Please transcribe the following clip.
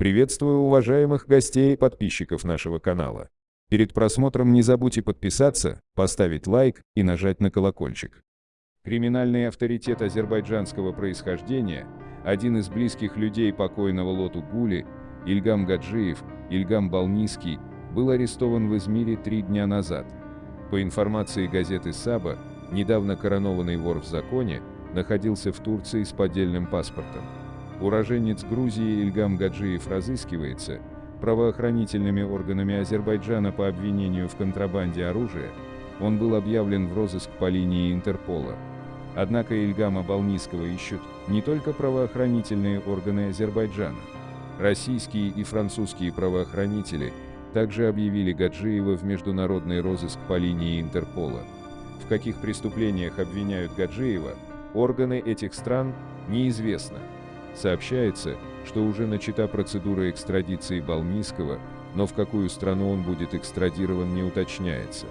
Приветствую уважаемых гостей и подписчиков нашего канала. Перед просмотром не забудьте подписаться, поставить лайк и нажать на колокольчик. Криминальный авторитет азербайджанского происхождения, один из близких людей покойного Лоту Гули, Ильгам Гаджиев, Ильгам Балниский, был арестован в Измире три дня назад. По информации газеты «Саба», недавно коронованный вор в законе, находился в Турции с поддельным паспортом. Уроженец Грузии Ильгам Гаджиев разыскивается правоохранительными органами Азербайджана по обвинению в контрабанде оружия, он был объявлен в розыск по линии Интерпола. Однако Ильгама Балниского ищут не только правоохранительные органы Азербайджана. Российские и французские правоохранители также объявили Гаджиева в международный розыск по линии Интерпола. В каких преступлениях обвиняют Гаджиева, органы этих стран неизвестно. Сообщается, что уже начата процедура экстрадиции Балмийского, но в какую страну он будет экстрадирован не уточняется.